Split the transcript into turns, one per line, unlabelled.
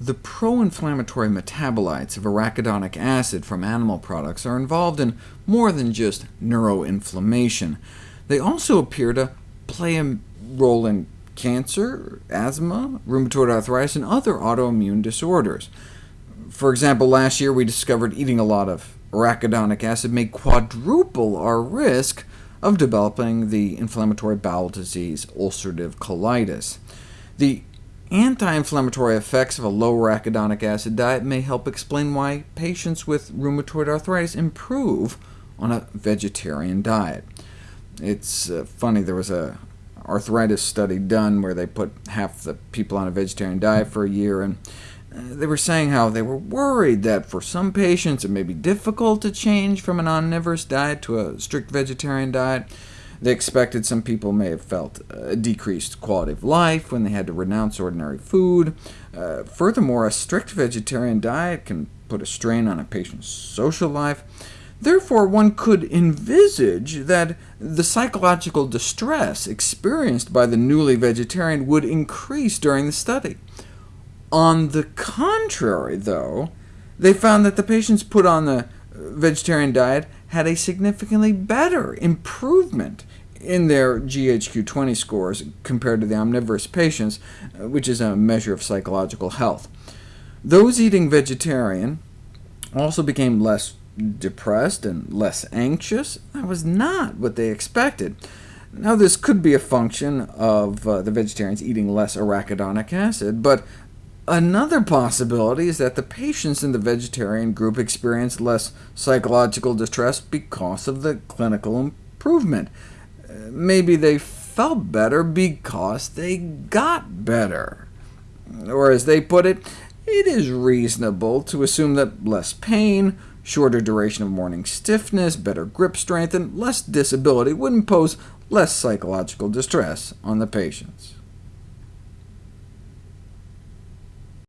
The pro-inflammatory metabolites of arachidonic acid from animal products are involved in more than just neuroinflammation. They also appear to play a role in cancer, asthma, rheumatoid arthritis, and other autoimmune disorders. For example, last year we discovered eating a lot of arachidonic acid may quadruple our risk of developing the inflammatory bowel disease ulcerative colitis. The Anti-inflammatory effects of a low arachidonic acid diet may help explain why patients with rheumatoid arthritis improve on a vegetarian diet. It's uh, funny, there was a arthritis study done where they put half the people on a vegetarian diet for a year, and uh, they were saying how they were worried that for some patients it may be difficult to change from an omnivorous diet to a strict vegetarian diet. They expected some people may have felt a decreased quality of life when they had to renounce ordinary food. Uh, furthermore, a strict vegetarian diet can put a strain on a patient's social life. Therefore, one could envisage that the psychological distress experienced by the newly vegetarian would increase during the study. On the contrary, though, they found that the patients put on the vegetarian diet had a significantly better improvement in their GHQ-20 scores compared to the omnivorous patients, uh, which is a measure of psychological health. Those eating vegetarian also became less depressed and less anxious. That was not what they expected. Now, this could be a function of uh, the vegetarians eating less arachidonic acid, but Another possibility is that the patients in the vegetarian group experienced less psychological distress because of the clinical improvement. Maybe they felt better because they got better. Or as they put it, it is reasonable to assume that less pain, shorter duration of morning stiffness, better grip strength, and less disability would impose less psychological distress on the patients.